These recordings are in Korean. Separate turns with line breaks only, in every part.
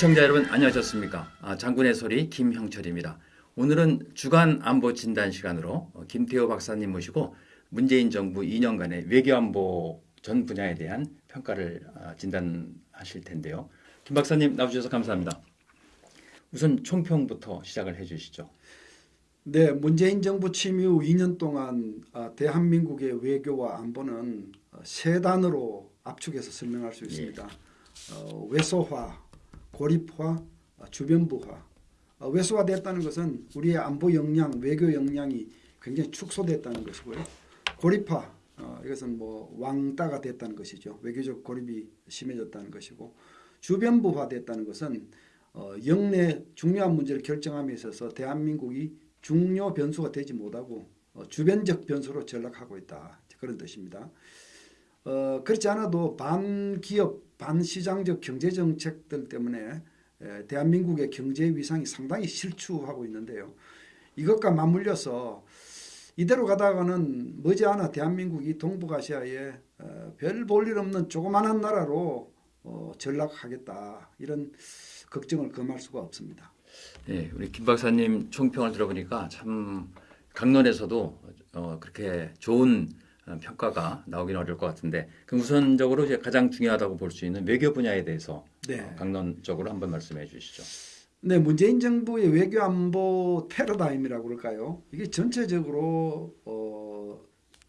시청자 여러분 안녕하셨습니까? 아, 장군의 소리 김형철입니다. 오늘은 주간 안보 진단 시간으로 어, 김태호 박사님 모시고 문재인 정부 2년간의 외교안보 전 분야에 대한 평가를 아, 진단하실 텐데요. 김 박사님 나와주셔서 감사합니다. 우선 총평부터 시작을 해주시죠.
네, 문재인 정부 취임 이후 2년 동안 아, 대한민국의 외교와 안보는 어, 세 단어로 압축해서 설명할 수 있습니다. 어, 외소화, 고립화, 어, 주변부화. 어, 외소화됐다는 것은 우리의 안보 역량, 외교 역량이 굉장히 축소됐다는 것이고요. 고립화, 어, 이것은 뭐 왕따가 됐다는 것이죠. 외교적 고립이 심해졌다는 것이고 주변부화됐다는 것은 어, 영내 중요한 문제를 결정함에 있어서 대한민국이 중요 변수가 되지 못하고 어, 주변적 변수로 전락하고 있다 그런 뜻입니다. 어, 그렇지 않아도 반기업, 반시장적 경제 정책들 때문에 에, 대한민국의 경제 위상이 상당히 실추하고 있는데요. 이것과 맞물려서 이대로 가다가는 머지않아 대한민국이 동북아시아에 어, 별볼 일 없는 조그마한 나라로 어, 전락하겠다 이런 걱정을 금할 수가 없습니다.
네, 우리 김 박사님 총평을 들어보니까 참 강론에서도 어, 그렇게 좋은 어, 평가가 나오긴 어려울 것 같은데 그럼 우선적으로 이제 가장 중요하다고 볼 수 있는 외교 분야에 대해서
네.
어, 강론적으로 한번 말씀해 주시죠.
네, 문재인 정부의 외교 안보 패러다임이라고 그럴까요? 이게 전체적으로 어,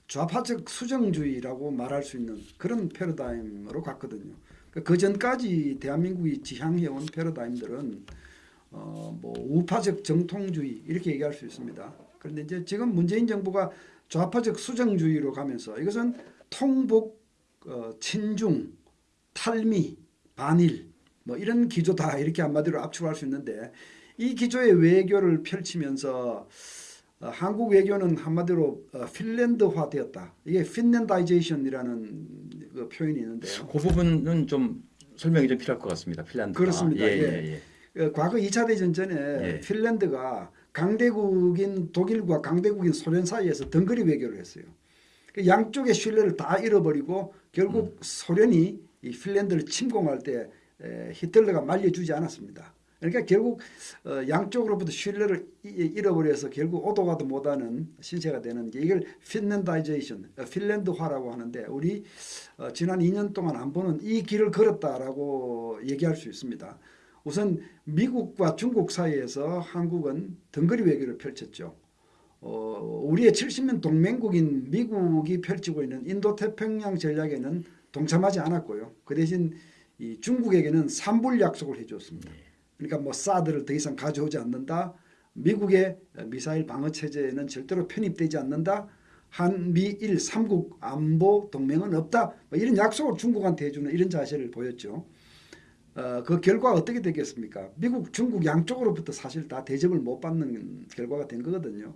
좌파적 수정주의라고 말할 수 있는 그런 패러다임으로 갔거든요. 그 전까지 대한민국이 지향해온 패러다임들은 어, 뭐 우파적 정통주의 이렇게 얘기할 수 있습니다. 그런데 이제 지금 문재인 정부가 좌파적 수정주의로 가면서 이것은 통복, 어, 친중, 탈미, 반일 뭐 이런 기조다 이렇게 한마디로 압축할 수 있는데 이 기조의 외교를 펼치면서 어, 한국 외교는 한마디로 어, 핀란드화 되었다. 이게 핀란다이제이션이라는 그 표현이 있는데요.
그 부분은 좀 설명이 좀 필요할 것 같습니다. 핀란드.
그렇습니다.
예,
예.
예, 예.
어, 과거 2차 대전 전에
예.
핀란드가 강대국인 독일과 강대국인 소련 사이에서 등거리 외교를 했어요. 그 양쪽의 신뢰를 다 잃어버리고 결국 소련이 이 핀란드를 침공할 때 에, 히틀러가 말려주지 않았습니다. 그러니까 결국 어, 양쪽으로부터 신뢰를 이- 잃어버려서 결국 오도 가도 못하는 신세가 되는 게 이걸 Finlandization, 어, 핀란드화라고 하는데 우리 어, 지난 2년 동안 안 보는 이 길을 걸었다라고 얘기할 수 있습니다. 우선 미국과 중국 사이에서 한국은 덩거리 외교를 펼쳤죠. 어, 우리의 70년 동맹국인 미국이 펼치고 있는 인도태평양 전략에는 동참하지 않았고요. 그 대신 이 중국에게는 삼불 약속을 해줬습니다. 그러니까 뭐 사드를 더 이상 가져오지 않는다. 미국의 미사일 방어 체제에는 절대로 편입되지 않는다. 한미일 삼국 안보 동맹은 없다. 뭐 이런 약속을 중국한테 해주는 이런 자세를 보였죠. 어, 그 결과가 어떻게 되겠습니까? 미국, 중국 양쪽으로부터 사실 다 대접을 못 받는 결과가 된 거거든요.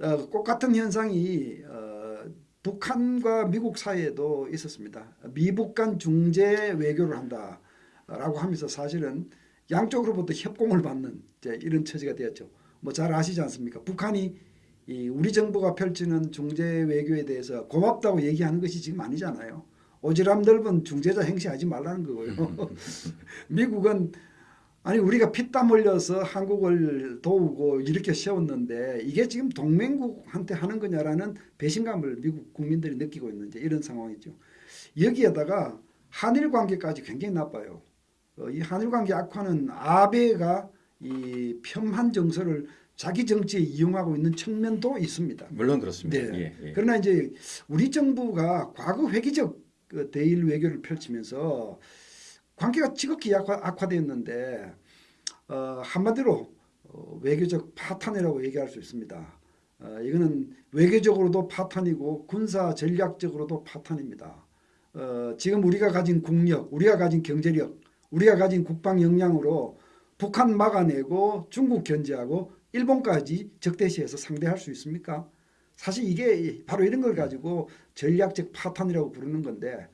어, 똑같은 현상이 어, 북한과 미국 사이에도 있었습니다. 미북 간 중재 외교를 한다라고 하면서 사실은 양쪽으로부터 협공을 받는 이런 처지가 되었죠. 뭐 잘 아시지 않습니까? 북한이 이 우리 정부가 펼치는 중재 외교에 대해서 고맙다고 얘기하는 것이 지금 아니잖아요. 오지랖 넓은 중재자 행세하지 말라는 거고요. 미국은 아니 우리가 피땀 흘려서 한국을 도우고 이렇게 세웠는데 이게 지금 동맹국한테 하는 거냐라는 배신감을 미국 국민들이 느끼고 있는 이제 이런 상황이죠. 여기에다가 한일 관계까지 굉장히 나빠요. 어, 이 한일 관계 악화는 아베가 이 편한 정서를 자기 정치에 이용하고 있는 측면도 있습니다.
물론 그렇습니다.
네.
예, 예.
그러나 이제 우리 정부가 과거 회기적 그 대일 외교를 펼치면서 관계가 지극히 악화, 악화 되었는데 어, 한마디로 어, 외교적 파탄이라고 얘기할 수 있습니다. 어, 이거는 외교적으로도 파탄이고 군사 전략적으로도 파탄입니다. 어, 지금 우리가 가진 국력, 우리가 가진 경제력, 우리가 가진 국방 역량으로 북한 막아내고 중국 견제하고 일본까지 적대시해서 상대할 수 있습니까? 사실 이게 바로 이런 걸 가지고 전략적 파탄이라고 부르는 건데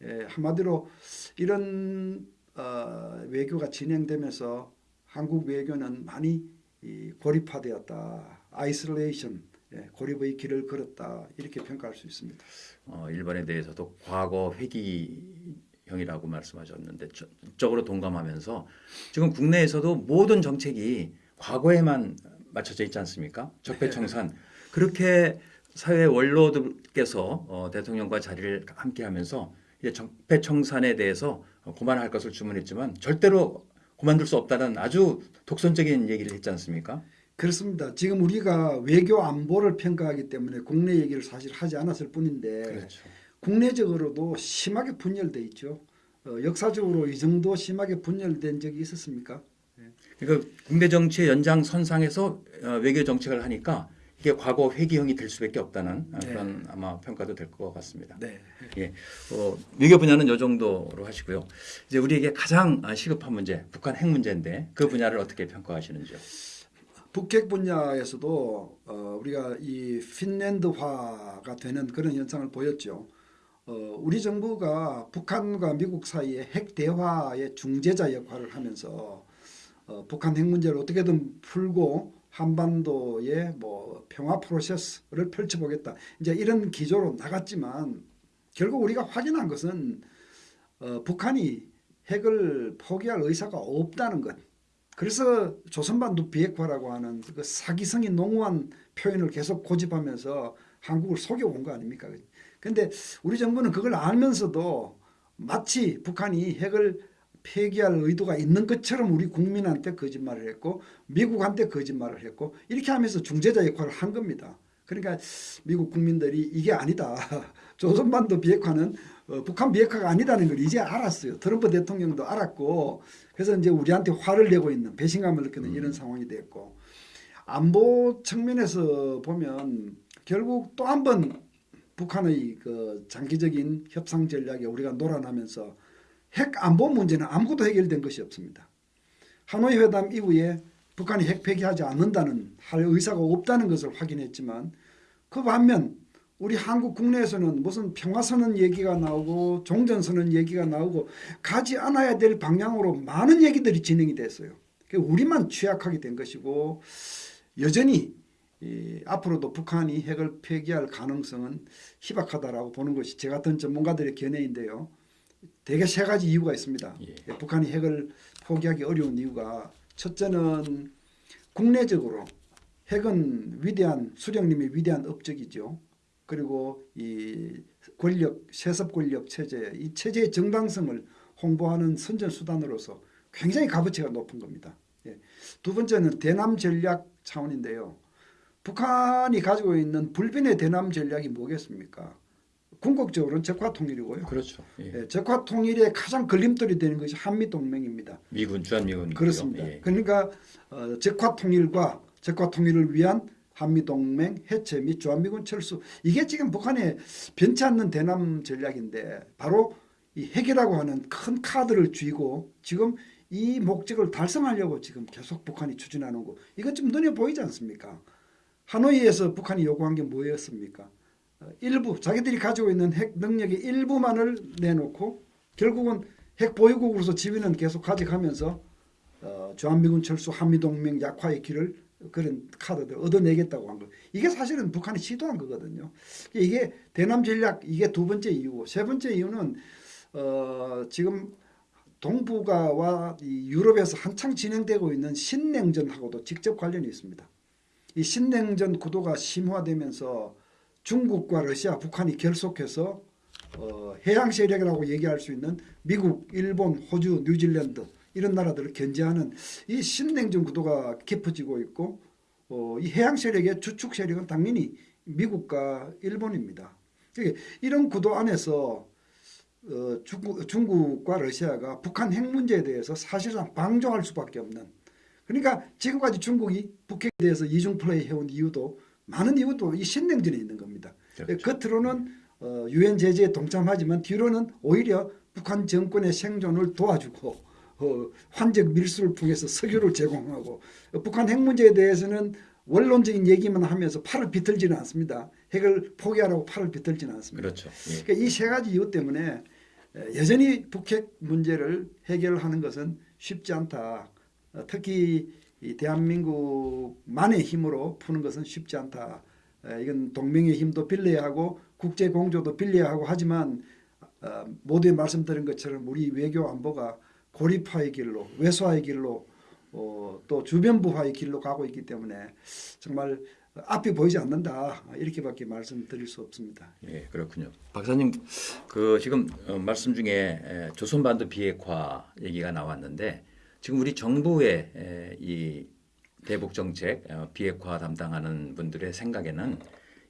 에, 한마디로 이런 어, 외교가 진행되면서 한국 외교는 많이 이, 고립화되었다. isolation, 예, 고립의 길을 걸었다. 이렇게 평가할 수 있습니다.
어, 일본에 대해서도 과거 회기 형이라고 말씀하셨는데 적으로 동감하면서 지금 국내에서도 모든 정책이 과거에만 맞춰져 있지 않습니까? 적폐청산 그렇게 사회 원로들께서 어, 대통령과 자리를 함께하면서 이제 적폐청산에 대해서 고만할 것을 주문했지만 절대로 고만둘 수 없다는 아주 독선적인 얘기를 했지 않습니까?
그렇습니다. 지금 우리가 외교 안보를 평가하기 때문에 국내 얘기를 사실 하지 않았을 뿐인데
그렇죠.
국내적으로도 심하게 분열돼 있죠. 어, 역사적으로 이 정도 심하게 분열된 적이 있었습니까?
그러니까 국내 정치의 연장선상에서 어, 외교 정책을 하니까 이게 과거 회귀형이 될 수밖에 없다는 어,
네.
그런 아마 평가도 될 것 같습니다.
네.
예, 어, 외교 분야는 이 정도로 하시고요. 이제 우리에게 가장 아, 시급한 문제, 북한 핵 문제인데 그 분야를 어떻게 평가하시는지요?
북핵 분야에서도 어, 우리가 이 핀란드화가 되는 그런 현상을 보였죠. 어, 우리 정부가 북한과 미국 사이의 핵 대화의 중재자 역할을 하면서 어, 북한 핵 문제를 어떻게든 풀고 한반도의 뭐 평화 프로세스를 펼쳐보겠다. 이제 이런 기조로 나갔지만 결국 우리가 확인한 것은 어, 북한이 핵을 포기할 의사가 없다는 것. 그래서 조선반도 비핵화라고 하는 그 사기성이 농후한 표현을 계속 고집하면서 한국을 속여온 거 아닙니까? 근데 우리 정부는 그걸 알면서도 마치 북한이 핵을 폐기할 의도가 있는 것처럼 우리 국민한테 거짓말을 했고 미국한테 거짓말을 했고 이렇게 하면서 중재자 역할을 한 겁니다. 그러니까 미국 국민들이 이게 아니다. 조선반도 비핵화는 어, 북한 비핵화가 아니다는 걸 이제 알았어요. 트럼프 대통령도 알았고 그래서 이제 우리한테 화를 내고 있는 배신감을 느끼는 이런 상황이 됐고 안보 측면에서 보면 결국 또 한 번 북한의 그 장기적인 협상 전략에 우리가 놀아나면서 핵 안보 문제는 아무것도 해결된 것이 없습니다. 하노이 회담 이후에 북한이 핵 폐기하지 않는다는 할 의사가 없다는 것을 확인했지만 그 반면 우리 한국 국내에서는 무슨 평화선언 얘기가 나오고 종전선언 얘기가 나오고 가지 않아야 될 방향으로 많은 얘기들이 진행이 됐어요. 우리만 취약하게 된 것이고 여전히 이 앞으로도 북한이 핵을 폐기할 가능성은 희박하다라고 보는 것이 제 같은 전문가들의 견해인데요. 대개 세 가지 이유가 있습니다.
예.
북한이 핵을 포기하기 어려운 이유가 첫째는 국내적으로 핵은 위대한 수령님의 위대한 업적이죠. 그리고 이 권력 세습 권력 체제 이 체제의 정당성을 홍보하는 선전 수단으로서 굉장히 값어치가 높은 겁니다. 예. 두 번째는 대남 전략 차원인데요. 북한이 가지고 있는 불변의 대남 전략이 뭐겠습니까? 궁극적으로는 적화 통일이고요.
그렇죠. 예.
예, 적화 통일의 가장 걸림돌이 되는 것이 한미 동맹입니다.
미군 주한 미군
그렇습니다.
예.
그러니까 어, 적화 통일과 적화 통일을 위한 한미 동맹 해체 및 주한 미군 철수 이게 지금 북한의 변치 않는 대남 전략인데 바로 이 핵이라고 하는 큰 카드를 쥐고 지금 이 목적을 달성하려고 지금 계속 북한이 추진하는 거 이것 좀 눈에 보이지 않습니까? 하노이에서 북한이 요구한 게 뭐였습니까? 어, 일부 자기들이 가지고 있는 핵 능력의 일부만을 내놓고 결국은 핵 보유국으로서 지위는 계속 가져가면서 어, 주한미군 철수 한미동맹 약화의 길을 그런 카드들 얻어내겠다고 한 거. 이게 사실은 북한이 시도한 거거든요. 이게 대남 전략 이게 두 번째 이유고 세 번째 이유는 어, 지금 동북아와 이 유럽에서 한창 진행되고 있는 신냉전하고도 직접 관련이 있습니다. 이 신냉전 구도가 심화되면서 중국과 러시아, 북한이 결속해서 어, 해양 세력이라고 얘기할 수 있는 미국, 일본, 호주, 뉴질랜드 이런 나라들을 견제하는 이 신냉전 구도가 깊어지고 있고 어, 이 해양 세력의 주축 세력은 당연히 미국과 일본입니다. 이런 구도 안에서 어, 중국, 중국과 러시아가 북한 핵 문제에 대해서 사실상 방조할 수밖에 없는 그러니까 지금까지 중국이 북핵에 대해서 이중 플레이 해온 이유도 많은 이유도 이 신냉전에 있는 겁니다.
그렇죠.
겉으로는 어, 유엔 제재에 동참하지만 뒤로는 오히려 북한 정권의 생존을 도와주고 어, 환적 밀수를 통해서 석유를 제공하고 어, 북한 핵 문제에 대해서는 원론적인 얘기만 하면서 팔을 비틀지는 않습니다. 핵을 포기하라고 팔을 비틀지는 않습니다.
그렇죠. 예.
그러니까 이 세 가지 이유 때문에 에, 여전히 북핵 문제를 해결하는 것은 쉽지 않다. 어, 특히 이 대한민국만의 힘으로 푸는 것은 쉽지 않다. 에, 이건 동맹의 힘도 빌려야 하고 국제 공조도 빌려야 하고 하지만 어, 모두에 말씀드린 것처럼 우리 외교 안보가 고립화의 길로 외소화의 길로 어, 또 주변부화의 길로 가고 있기 때문에 정말 앞이 보이지 않는다 이렇게밖에 말씀드릴 수 없습니다.
예, 그렇군요. 박사님, 그 지금 어, 말씀 중에 에, 조선반도 비핵화 얘기가 나왔는데 지금 우리 정부의 에, 이 대북 정책 어, 비핵화 담당하는 분들의 생각에는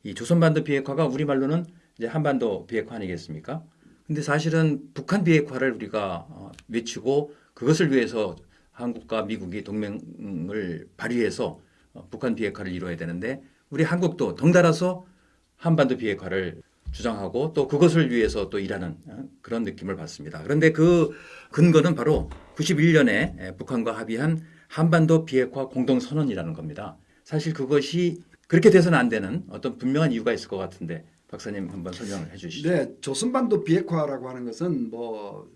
이 조선반도 비핵화가 우리 말로는 이제 한반도 비핵화 아니겠습니까? 근데 사실은 북한 비핵화를 우리가 어, 외치고 그것을 위해서 한국과 미국이 동맹을 발휘해서 어, 북한 비핵화를 이루어야 되는데 우리 한국도 덩달아서 한반도 비핵화를 주장하고 또 그것을 위해서 또 일하는 어, 그런 느낌을 받습니다. 그런데 그 근거는 바로 91년에 북한과 합의한 한반도 비핵화 공동선언이라는 겁니다. 사실 그것이 그렇게 돼서는 안 되는 어떤 분명한 이유가 있을 것 같은데 박사님 한번 설명을 해 주시죠.
네, 조선반도 비핵화라고 하는 것은 뭐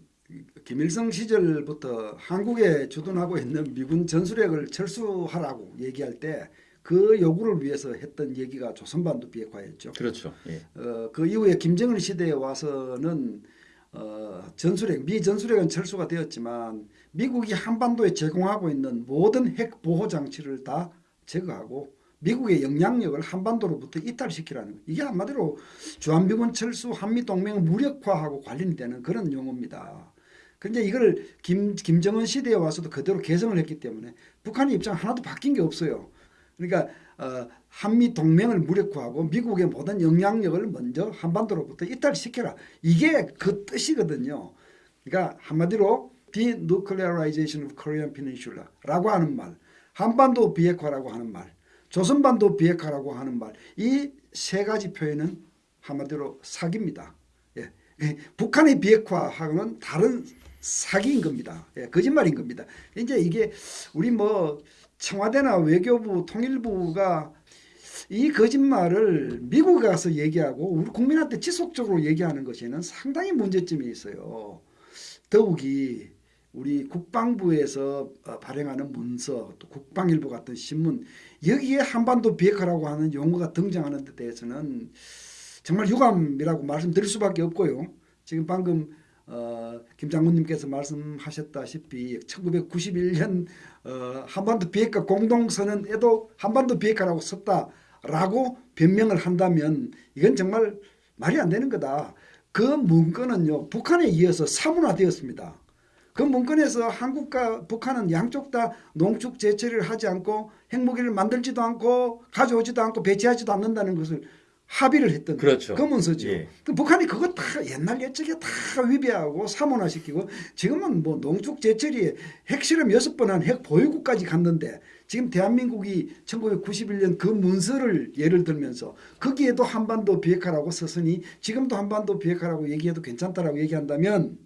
김일성 시절부터 한국에 주둔하고 있는 미군 전술핵을 철수하라고 얘기할 때 그 요구를 위해서 했던 얘기가 조선반도 비핵화였죠.
그렇죠. 예.
어, 그 이후에 김정은 시대에 와서는 어, 전술핵, 미 전술핵은 철수가 되었지만 미국이 한반도에 제공하고 있는 모든 핵 보호 장치를 다 제거하고 미국의 영향력을 한반도로부터 이탈시키라는 거. 이게 한마디로 주한미군 철수 한미 동맹 무력화하고 관련이 되는 그런 용어입니다. 근데 이걸 김, 김정은 시대에 와서도 그대로 개성을 했기 때문에 북한의 입장 하나도 바뀐 게 없어요. 그러니까 어, 한미 동맹을 무력화하고 미국의 모든 영향력을 먼저 한반도로부터 이탈시켜라. 이게 그 뜻이거든요. 그러니까 한마디로 denuclearization of Korean Peninsula라고 하는 말, 한반도 비핵화라고 하는 말, 조선반도 비핵화라고 하는 말, 이 세 가지 표현은 한마디로 사기입니다. 예. 북한의 비핵화하고는 다른 사기인 겁니다. 예, 거짓말인 겁니다. 이제 이게 우리 뭐 청와대나 외교부, 통일부가 이 거짓말을 미국에 가서 얘기하고 우리 국민한테 지속적으로 얘기하는 것에는 상당히 문제점이 있어요. 더욱이 우리 국방부에서 어, 발행하는 문서, 또 국방일보 같은 신문 여기에 한반도 비핵화라고 하는 용어가 등장하는 데 대해서는 정말 유감이라고 말씀드릴 수밖에 없고요. 지금 방금 어, 김 장군님께서 말씀하셨다시피 1991년 어, 한반도 비핵화 공동선언에도 한반도 비핵화라고 썼다라고 변명을 한다면 이건 정말 말이 안 되는 거다. 그 문건은요 북한에 이어서 사문화되었습니다. 그 문건에서 한국과 북한은 양쪽 다 농축 제철을 하지 않고 핵무기를 만들지도 않고 가져오지도 않고 배치하지도 않는다는 것을 합의를 했던
그렇죠.
그 문서죠.
예.
그 북한이 그거 다 옛날 예측에 다 위배하고 사문화시키고 지금은 뭐 농축 제철이 핵실험 여섯 번 한 핵 보유국까지 갔는데 지금 대한민국이 1991년 그 문서를 예를 들면서 거기에도 한반도 비핵화라고 썼으니 지금도 한반도 비핵화라고 얘기해도 괜찮다라고 얘기한다면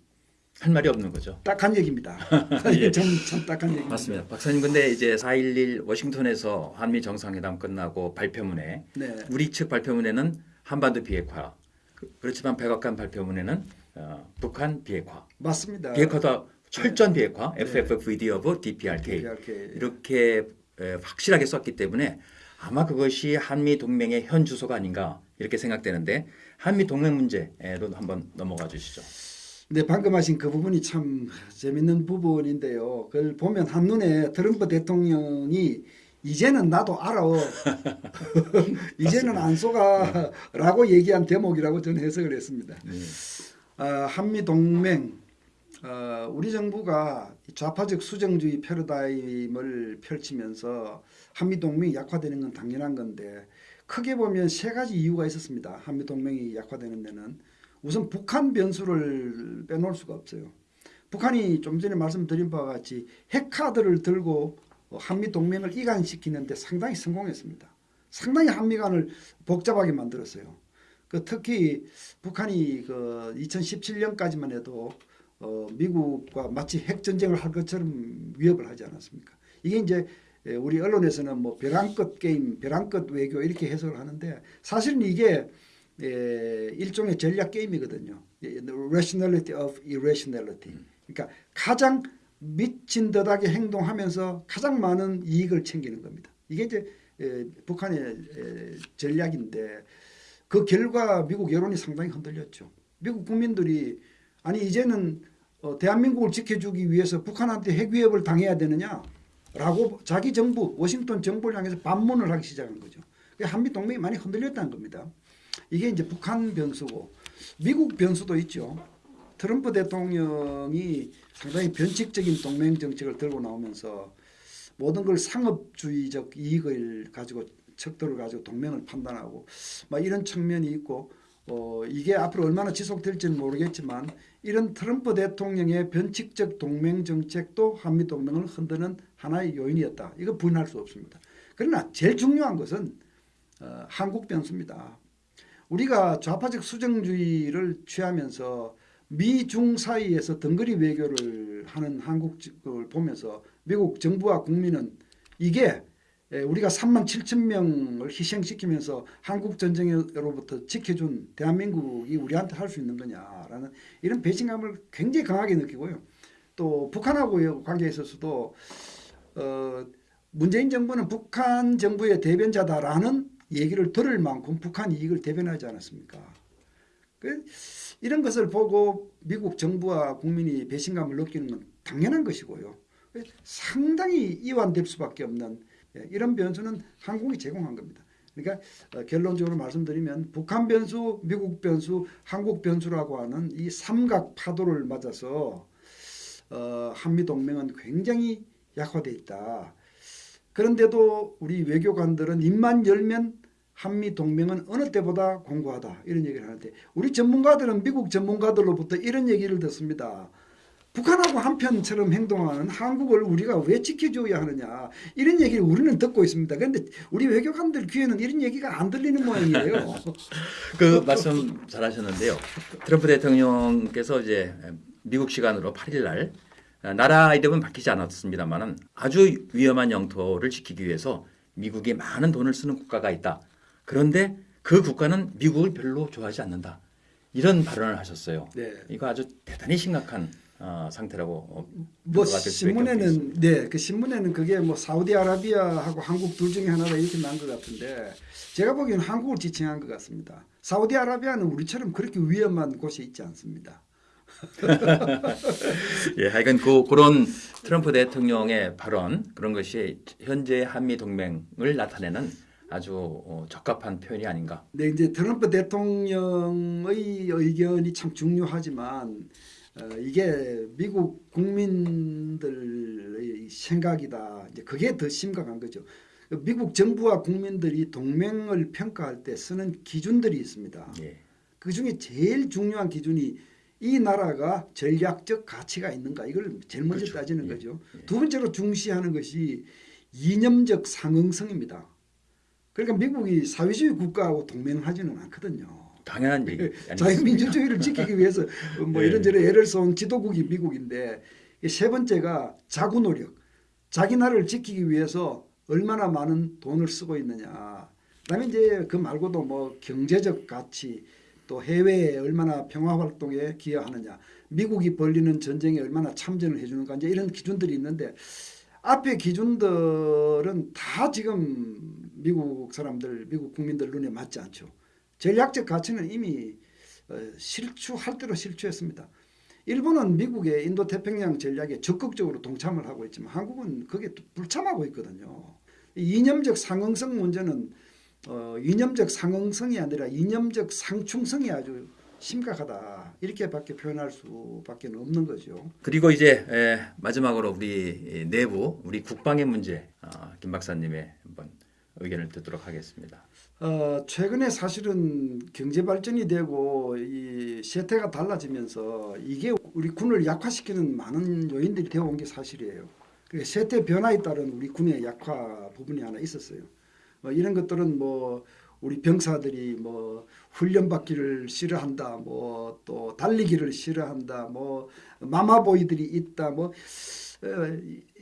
할 말이 없는 거죠.
딱한 얘기입니다. 이게 참, 참 딱한 얘기입니다.
맞습니다. 박사님 근데 이제 4.11 워싱턴에서 한미 정상회담 끝나고 발표문에
네.
우리 측 발표문에는 한반도 비핵화 그- 그렇지만 백악관 발표문에는 어, 북한 비핵화
맞습니다.
비핵화도 철저한 비핵화
네.
FFVD of DPRK
DPRK.
이렇게 에, 확실하게 썼기 때문에 아마 그것이 한미 동맹의 현 주소가 아닌가 이렇게 생각되는데 한미 동맹 문제로 한번 넘어가 주시죠.
네, 방금 하신 그 부분이 참 재밌는 부분인데요. 그걸 보면 한눈에 트럼프 대통령이 이제는 나도 알아. 이제는 안 속아라고 얘기한 대목이라고 저는 해석을 했습니다.
네.
아, 한미 동맹 어, 우리 정부가 좌파적 수정주의 패러다임을 펼치면서 한미 동맹이 약화되는 건 당연한 건데 크게 보면 세 가지 이유가 있었습니다. 한미 동맹이 약화되는 데는 우선 북한 변수를 빼놓을 수가 없어요. 북한이 좀 전에 말씀드린 바와 같이 핵카드를 들고 한미 동맹을 이간시키는데 상당히 성공했습니다. 상당히 한미 간을 복잡하게 만들었어요. 그 특히 북한이 그 2017년까지만 해도 어, 미국과 마치 핵 전쟁을 할 것처럼 위협을 하지 않았습니까? 이게 이제 에, 우리 언론에서는 뭐 벼랑끝 게임, 벼랑끝 외교 이렇게 해석을 하는데 사실은 이게 에, 일종의 전략 게임이거든요. 예, rationality of irrationality. 그러니까 가장 미친 듯하게 행동하면서 가장 많은 이익을 챙기는 겁니다. 이게 이제 에, 북한의 에, 전략인데 그 결과 미국 여론이 상당히 흔들렸죠. 미국 국민들이 아니 이제는 어, 대한민국을 지켜주기 위해서 북한한테 핵 위협을 당해야 되느냐라고 자기 정부 워싱턴 정부를 향해서 반문을 하기 시작한 거죠. 그 한미 동맹이 많이 흔들렸다는 겁니다. 이게 이제 북한 변수고 미국 변수도 있죠. 트럼프 대통령이 상당히 변칙적인 동맹 정책을 들고 나오면서 모든 걸 상업주의적 이익을 가지고 척도를 가지고 동맹을 판단하고 막 이런 측면이 있고 어 이게 앞으로 얼마나 지속될지는 모르겠지만 이런 트럼프 대통령의 변칙적 동맹 정책도 한미 동맹을 흔드는 하나의 요인이었다. 이거 부인할 수 없습니다. 그러나 제일 중요한 것은 어, 한국 변수입니다. 우리가 좌파적 수정주의를 취하면서 미중 사이에서 덩거리 외교를 하는 한국을 보면서 미국 정부와 국민은 이게 에, 우리가 3만 7천 명을 희생시키면서 한국 전쟁으로부터 지켜준 대한민국이 우리한테 할 수 있는 거냐라는 이런 배신감을 굉장히 강하게 느끼고요. 또 북한하고의 관계에 있어서도 어, 문재인 정부는 북한 정부의 대변자다라는 얘기를 들을 만큼 북한 이익을 대변하지 않았습니까? 그 이런 것을 보고 미국 정부와 국민이 배신감을 느끼는 건 당연한 것이고요. 상당히 이완될 수밖에 없는 예, 이런 변수는 한국이 제공한 겁니다. 그러니까 어, 결론적으로 말씀드리면 북한 변수, 미국 변수, 한국 변수라고 하는 이 삼각 파도를 맞아서 어, 한미 동맹은 굉장히 약화돼 있다. 그런데도 우리 외교관들은 입만 열면 한미 동맹은 어느 때보다 공고하다 이런 얘기를 하는데 우리 전문가들은 미국 전문가들로부터 이런 얘기를 듣습니다. 북한하고 한편처럼 행동하는 한국을 우리가 왜 지켜줘야 하느냐 이런 얘기를 우리는 듣고 있습니다. 그런데 우리 외교관들 귀에는 이런 얘기가 안 들리는 모양이에요.
그 말씀 잘하셨는데요. 트럼프 대통령께서 이제 미국 시간으로 8일 날 나라 이름은 밝히지 않았습니다만은 아주 위험한 영토를 지키기 위해서 미국이 많은 돈을 쓰는 국가가 있다. 그런데 그 국가는 미국을 별로 좋아하지 않는다. 이런 발언을 하셨어요.
네.
이거 아주 대단히 심각한 어, 상태라고 어,
뭐 신문에는 네, 그 신문에는 그게 뭐 사우디아라비아하고 한국 둘 중에 하나다 이렇게 난 것 같은데 제가 보기에는 한국을 지칭한 것 같습니다. 사우디아라비아는 우리처럼 그렇게 위험한 곳에 있지 않습니다.
예, 하여간 그 그런 트럼프 대통령의 발언 그런 것이 현재 한미 동맹을 나타내는 아주 어, 적합한 표현이 아닌가.
네, 이제 트럼프 대통령의 의견이 참 중요하지만 어, 이게 미국 국민들의 생각이다. 이제 그게 더 심각한 거죠. 미국 정부와 국민들이 동맹을 평가할 때 쓰는 기준들이 있습니다.
예.
그 중에 제일 중요한 기준이 이 나라가 전략적 가치가 있는가 이걸 제일 먼저
그렇죠.
따지는
예,
거죠.
예.
두 번째로 중시하는 것이 이념적 상응성입니다. 그러니까 미국이 사회주의 국가하고 동맹하지는 않거든요.
당연한 얘기 아니겠습니까?
자유민주주의를 지키기 위해서 뭐
예.
이런저런 애를 쏜 지도국이 미국인데 이세 번째가 자구 노력, 자기 나라를 지키기 위해서 얼마나 많은 돈을 쓰고 있느냐. 그다음에 이제 그 말고도 뭐 경제적 가치, 또 해외에 얼마나 평화 활동에 기여하느냐, 미국이 벌리는 전쟁에 얼마나 참전을 해주는가 이제 이런 기준들이 있는데 앞에 기준들은 다 지금 미국 사람들, 미국 국민들 눈에 맞지 않죠. 전략적 가치는 이미 어, 실추할 대로 실추했습니다. 일본은 미국의 인도 태평양 전략에 적극적으로 동참을 하고 있지만 한국은 또 불참하고 있거든요. 이 이념적 상응성 문제는 어, 이념적 상응성이 아니라 이념적 상충성이 아주 심각하다 이렇게밖에 표현할 수밖에 없는 거죠.
그리고 이제 에, 마지막으로 우리 내부 우리 국방의 문제 어, 김 박사님의 한번 의견을 듣도록 하겠습니다.
어, 최근에 사실은 경제 발전이 되고 이 세태가 달라지면서 이게 우리 군을 약화시키는 많은 요인들이 되어 온 게 사실이에요. 그 세태 변화에 따른 우리 군의 약화 부분이 하나 있었어요. 뭐 이런 것들은 뭐 우리 병사들이 뭐 훈련 받기를 싫어한다, 뭐 또 달리기를 싫어한다, 뭐 마마보이들이 있다, 뭐 어,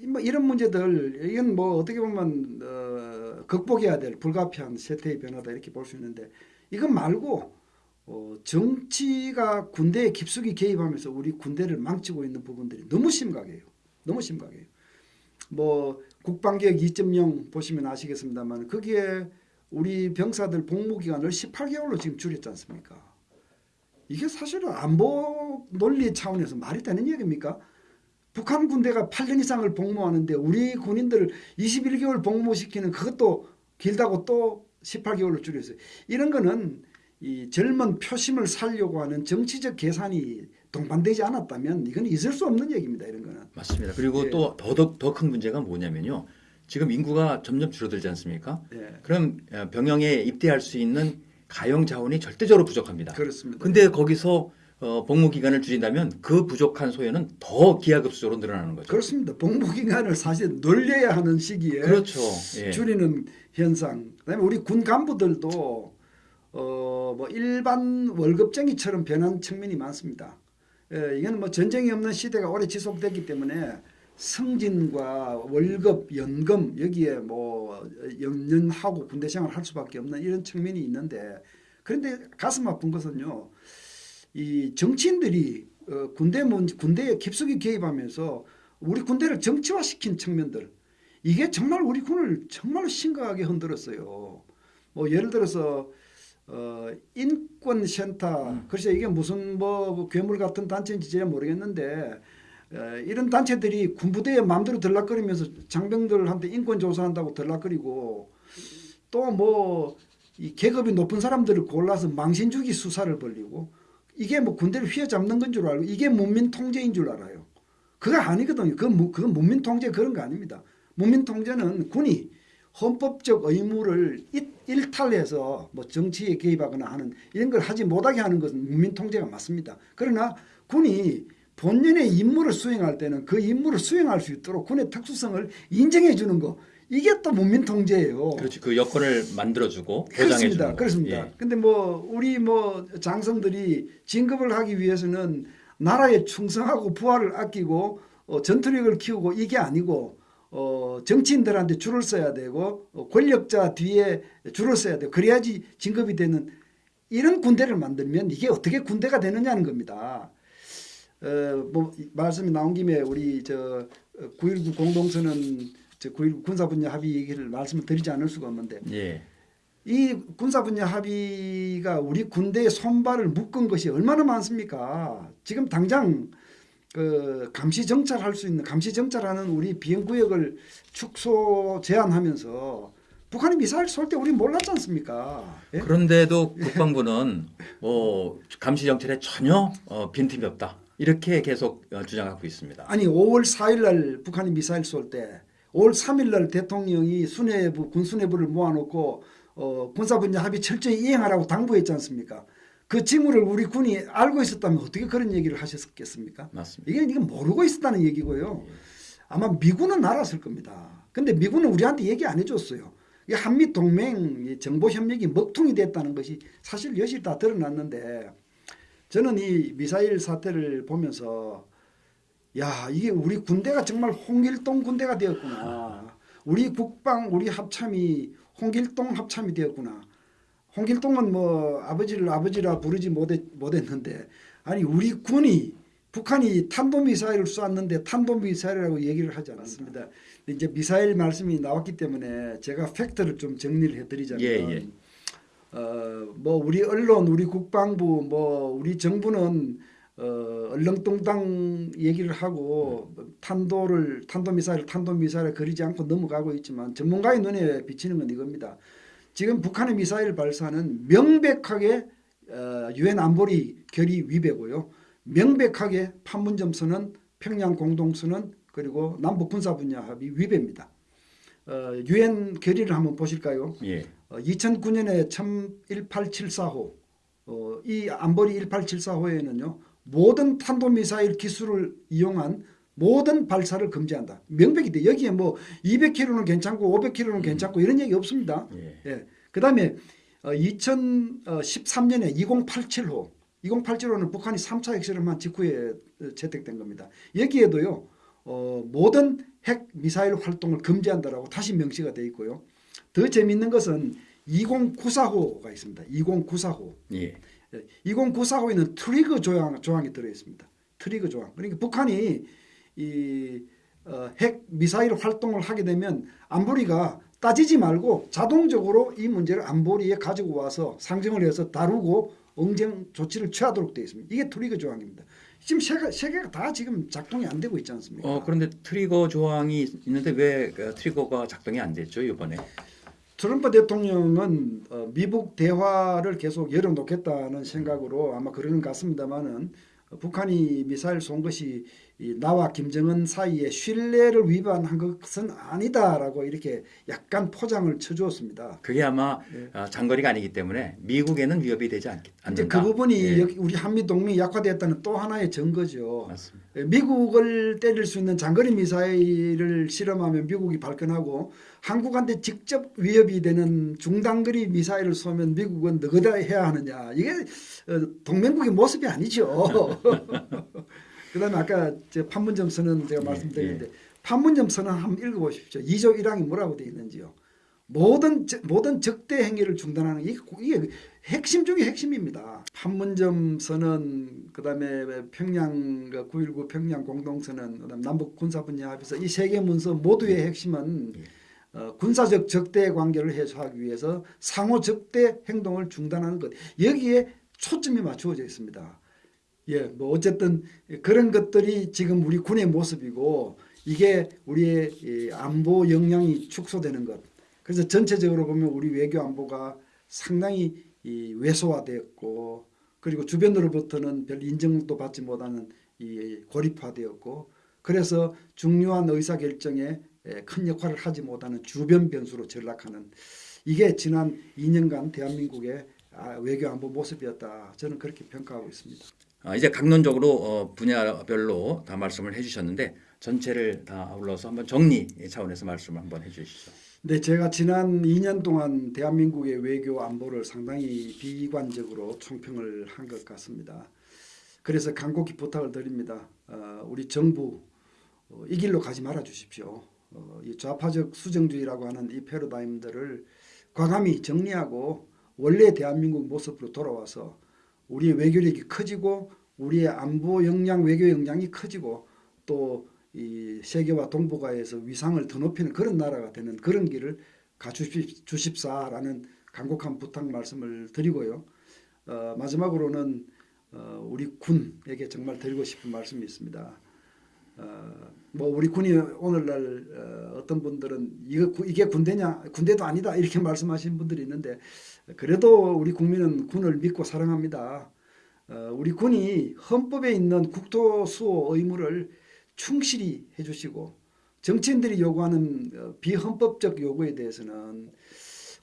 이- 뭐 이런 문제들 이건 뭐 어떻게 보면 어, 극복해야 될 불가피한 세태의 변화다 이렇게 볼 수 있는데 이건 말고 어, 정치가 군대에 깊숙이 개입하면서 우리 군대를 망치고 있는 부분들이 너무 심각해요. 너무 심각해요. 뭐 국방개혁 2.0 보시면 아시겠습니다만 거기에 우리 병사들 복무 기간을 18개월로 지금 줄였지 않습니까? 이게 사실은 안보 논리 차원에서 말이 되는 얘기입니까? 북한 군대가 8년 이상을 복무하는데 우리 군인들을 21개월 복무시키는 그것도 길다고 또 18개월로 줄였어요. 이런 거는 이 젊은 표심을 살려고 하는 정치적 계산이 동반되지 않았다면 이건 있을 수 없는 얘기입니다. 이런 거는.
맞습니다. 그리고
예.
또 더더 더큰 문제가 뭐냐면요. 지금 인구가 점점 줄어들지 않습니까?
예.
그럼 어, 병영에 입대할 수 있는 가용 자원이 절대적으로 부족합니다.
그렇습니다.
근데 거기서 어, 복무 기간을 줄인다면 그 부족한 소요는 더 기하급수적으로 늘어나는 거죠.
그렇습니다. 복무 기간을 사실 늘려야 하는 시기에
그렇죠. 예.
줄이는 현상. 그다음에 우리 군 간부들도 어 뭐 일반 월급쟁이처럼 변한 측면이 많습니다. 예, 이건 뭐 전쟁이 없는 시대가 오래 지속됐기 때문에 승진과 월급, 연금 여기에 뭐 연연하고 군대 생활을 할 수밖에 없는 이런 측면이 있는데 그런데 가슴 아픈 것은요. 이 정치인들이 어, 군대 문 군대에 깊숙이 개입하면서 우리 군대를 정치화시킨 측면들 이게 정말 우리 군을 정말 심각하게 흔들었어요. 뭐 예를 들어서 어, 인권센터 글쎄 이게 무슨 뭐 괴물 같은 단체인지 잘 모르겠는데 어, 이런 단체들이 군부대에 마음대로 들락거리면서 장병들한테 인권 조사한다고 들락거리고 또 뭐 이 계급이 높은 사람들을 골라서 망신주기 수사를 벌리고 이게 뭐 군대를 휘어잡는 건 줄 알고 이게 문민 통제인 줄 알아요. 그거 아니거든요. 그건, 무- 그건 문민 통제 그런 거 아닙니다. 문민 통제는 군이 헌법적 의무를 일- 일탈해서 뭐 정치에 개입하거나 하는 이런 걸 하지 못하게 하는 것은 문민 통제가 맞습니다. 그러나 군이 본연의 임무를 수행할 때는 그 임무를 수행할 수 있도록 군의 특수성을 인정해 주는 거 이게 또 문민 통제예요.
그렇지. 그 여건을 만들어주고 보장해
그렇습니다. 그렇습니다.
예.
근데 뭐 우리 뭐 장성들이 진급을 하기 위해서는 나라에 충성하고 부하를 아끼고 어, 전투력을 키우고 이게 아니고 어, 정치인들한테 줄을 서야 되고 어, 권력자 뒤에 줄을 서야 되고 그래야지 진급이 되는 이런 군대를 만들면 이게 어떻게 군대가 되느냐는 겁니다. 어, 뭐 말씀이 나온 김에 우리 저 9.19 공동선언 저9.19 군사분야 합의 얘기를 말씀을 드리지 않을 수가 없는데
예.
이 군사분야 합의가 우리 군대의 손발을 묶은 것이 얼마나 많습니까? 지금 당장 그 감시 정찰할 수 있는 감시 정찰하는 우리 비행 구역을 축소 제한하면서 북한이 미사일 쏠 때 우리 몰랐지 않습니까? 예?
그런데도 국방부는 뭐 감시 정찰에 전혀 어, 빈틈이 없다. 이렇게 계속 어, 주장하고 있습니다.
아니 5월 4일 날 북한이 미사일 쏠 때 5월 3일 날 대통령이 수뇌부 군 수뇌부를 모아놓고 어, 군사분야 합의 철저히 이행하라고 당부했지 않습니까? 그 징후를 우리 군이 알고 있었다면 어떻게 그런 얘기를 하셨겠습니까?
맞습니다.
이게 이게 모르고 있었다는 얘기고요. 아마 미군은 알았을 겁니다. 근데 미군은 우리한테 얘기 안 해줬어요. 이 한미 동맹 이 정보 협력이 먹통이 됐다는 것이 사실 여실 다 드러났는데 저는 이 미사일 사태를 보면서 야 이게 우리 군대가 정말 홍길동 군대가 되었구나. 우리 국방 우리 합참이 홍길동 합참이 되었구나. 홍길동은 뭐 아버지를 아버지라 부르지 못했, 못했는데 아니 우리 군이 북한이 탄도미사일을 쐈는데 탄도미사일이라고 얘기를 하지 않았습니다. 이제 미사일 말씀이 나왔기 때문에 제가 팩트를 좀 정리를 해드리자면
예, 예.
어뭐 우리 언론, 우리 국방부, 뭐 우리 정부는 어 얼렁뚱땅 얘기를 하고 탄도를 탄도미사일 탄도미사일을 그리지 않고 넘어가고 있지만 전문가의 눈에 비치는 건 이겁니다. 지금 북한의 미사일 발사는 명백하게 어, 유엔 안보리 결의 위배고요. 명백하게 판문점 선언, 평양 공동 선언 그리고 남북 군사 분야 합의 위배입니다. 어, 유엔 결의를 한번 보실까요?
예.
어, 2009년에 1874호 어, 이 안보리 1874호에는요 모든 탄도미사일 기술을 이용한 모든 발사를 금지한다. 명백히 돼. 여기에 뭐 200km는 괜찮고 500km는 괜찮고 이런 얘기 없습니다.
예.
예. 그 다음에 어, 2013년에 2087호 2087호는 북한이 3차 핵실험한 직후에 어, 채택된 겁니다. 여기에도요 어, 모든 핵 미사일 활동을 금지한다라고 다시 명시가 돼 있고요. 더 재미있는 것은 2094호가 있습니다. 2094호.
예.
2094호에는 트리거 조항, 조항이 들어 있습니다. 트리거 조항. 그러니까 북한이 이 어, 핵 미사일 활동을 하게 되면 안보리가 따지지 말고 자동적으로 이 문제를 안보리에 가지고 와서 상정을 해서 다루고 응징 조치를 취하도록 되어 있습니다. 이게 트리거 조항입니다. 지금 세계, 세계가 다 지금 작동이 안 되고 있지 않습니까?
어, 그런데 트리거 조항이 있는데 왜 어, 트리거가 작동이 안 됐죠 이번에?
트럼프 대통령은 어, 미국 대화를 계속 열어놓겠다는 생각으로 아마 그러는 것 같습니다만은 어, 북한이 미사일 쏜 것이 이 나와 김정은 사이의 신뢰를 위반한 것은 아니다라고 이렇게 약간 포장을 쳐주었습니다.
그게 아마 아, 장거리가 아니기 때문에 미국에는 위협이 되지 않, 않는다.
그 부분이
예,
여기 우리 한미 동맹이 약화되었다는 또 하나의 증거죠.
맞습니다.
예, 미국을 때릴 수 있는 장거리 미사일을 실험하면 미국이 발끈하고 한국한테 직접 위협이 되는 중단거리 미사일을 쏘면 미국은 너그다 해야 하느냐 이게 어, 동맹국의 모습이 아니죠. 그 다음에 아까 저 판문점 선언 제가
예,
말씀드렸는데 판문점 선언 한번 읽어보십시오. 2조 1항이 뭐라고 되어 있는지요. 모든 적- 모든 적대 행위를 중단하는 이게, 이게 핵심 중의 핵심입니다. 판문점 선언 그 다음에 평양 9.19 평양 공동선언 그다음 남북 군사 분야 합의서 이 세 개 문서 모두의 핵심은
예.
어, 군사적 적대 관계를 해소하기 위해서 상호 적대 행동을 중단하는 것 여기에 초점이 맞추어져 있습니다. 예, 뭐 어쨌든 그런 것들이 지금 우리 군의 모습이고 이게 우리의 이 안보 역량이 축소되는 것. 그래서 전체적으로 보면 우리 외교 안보가 상당히 이 왜소화되었고 그리고 주변으로부터는 별 인정도 받지 못하는 이 고립화되었고 그래서 중요한 의사 결정에 큰 역할을 하지 못하는 주변 변수로 전락하는 이게 지난 2년간 대한민국의 아, 외교 안보 모습이었다. 저는 그렇게 평가하고 있습니다.
아, 이제 강론적으로 어, 분야별로 다 말씀을 해주셨는데 전체를 다 아울러서 한번 정리 차원에서 말씀을 한번 해주시죠.
네, 제가 지난 2년 동안 대한민국의 외교 안보를 상당히 비관적으로 총평을 한 것 같습니다. 그래서 간곡히 부탁을 드립니다. 어, 우리 정부 어, 이 길로 가지 말아 주십시오. 어, 이 좌파적 수정주의라고 하는 이 패러다임들을 과감히 정리하고 원래 대한민국 모습으로 돌아와서 우리의 외교력이 커지고 우리의 안보 역량, 외교 역량이 커지고 또 이 세계와 동북아에서 위상을 더 높이는 그런 나라가 되는 그런 길을 가주십사라는 간곡한 부탁 말씀을 드리고요. 어, 마지막으로는 어, 우리 군에게 정말 드리고 싶은 말씀이 있습니다. 어, 뭐 우리 군이 오늘날 어, 어떤 분들은 이거 구- 이게 군대냐 군대도 아니다 이렇게 말씀하시는 분들이 있는데 그래도 우리 국민은 군을 믿고 사랑합니다. 어, 우리 군이 헌법에 있는 국토 수호 의무를 충실히 해주시고 정치인들이 요구하는 어, 비헌법적 요구에 대해서는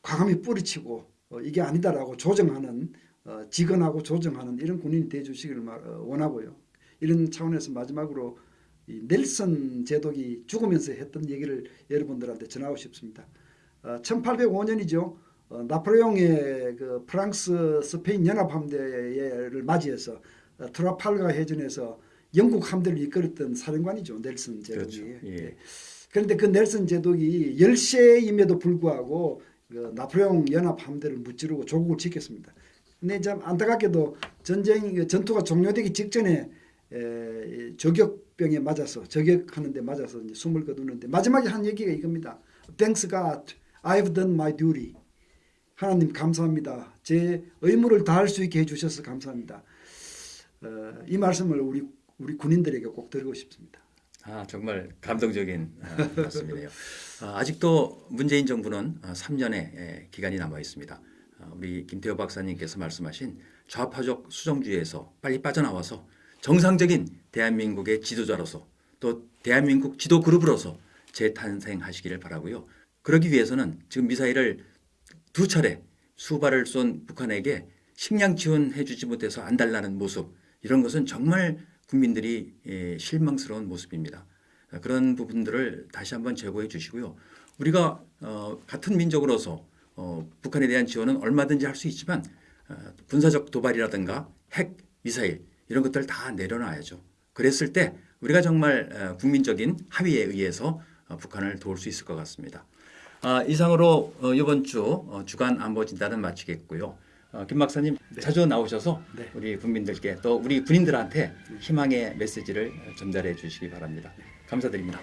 과감히 뿌리치고 어, 이게 아니다라고 조정하는 어, 직언하고 조정하는 이런 군인이 되어주시기를 원하고요. 이런 차원에서 마지막으로 이 넬슨 제독이 죽으면서 했던 얘기를 여러분들한테 전하고 싶습니다. 어, 1805년이죠. 어, 나폴레옹의 그 프랑스 스페인 연합 함대를 맞이해서 어, 트라팔가 해전에서 영국 함대를 이끌었던 사령관이죠. 넬슨 제독이.
그렇죠. 예.
그런데 그 넬슨 제독이 열세임에도 불구하고 그 나폴레옹 연합 함대를 무찌르고 조국을 지켰습니다. 근데 참 안타깝게도 전쟁 그 전투가 종료되기 직전에 에, 이 저격병에 맞아서 저격하는데 맞아서 이제 숨을 거두는데 마지막에 한 얘기가 이겁니다. Thanks God, I've done my duty. 하나님 감사합니다. 제 의무를 다할 수 있게 해주셔서 감사합니다. 어, 이 말씀을 우리 우리 군인들에게 꼭 드리고 싶습니다.
아 정말 감동적인 아, 말씀이네요. 아, 아직도 문재인 정부는 아, 3년의 기간이 남아 있습니다. 아, 우리 김태호 박사님께서 말씀하신 좌파적 수정주의에서 빨리 빠져나와서 정상적인 대한민국의 지도자로서 또 대한민국 지도 그룹으로서 재탄생하시기를 바라고요. 그러기 위해서는 지금 미사일을 두 차례 수발을 쏜 북한에게 식량 지원해 주지 못해서 안달나는 모습 이런 것은 정말 국민들이 예, 실망스러운 모습입니다. 아, 그런 부분들을 다시 한번 제고해 주시고요. 우리가 어, 같은 민족으로서 어, 북한에 대한 지원은 얼마든지 할 수 있지만 어, 군사적 도발이라든가 핵, 미사일 이런 것들 다 내려놔야죠. 그랬을 때 우리가 정말 어, 국민적인 합의에 의해서 어, 북한을 도울 수 있을 것 같습니다. 아, 이상으로 어, 이번 주 어, 주간 안보 진단은 마치겠고요. 어, 김 박사님 자주 나오셔서
네.
우리 국민들께 또 우리 군인들한테 희망의 메시지를 전달해 주시기 바랍니다. 감사드립니다.